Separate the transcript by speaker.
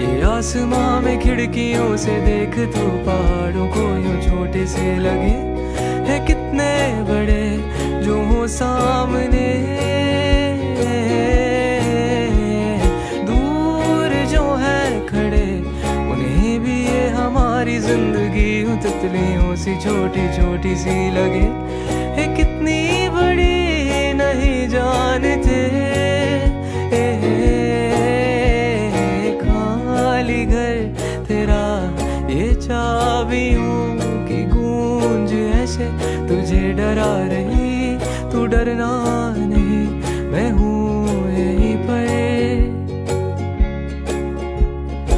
Speaker 1: आसमां में खिड़कियों से देख तू पहाड़ों को यूँ छोटे से लगे। है कितने बड़े जो हो सामने। दूर जो है खड़े, उन्हें भी ये हमारी ज़िंदगी तितलियों सी छोटी छोटी सी लगे। है कितनी बड़ी, नहीं जानते। घर तेरा ये चाबियों की गूंज ऐसे तुझे डरा रही तू डरना नहीं।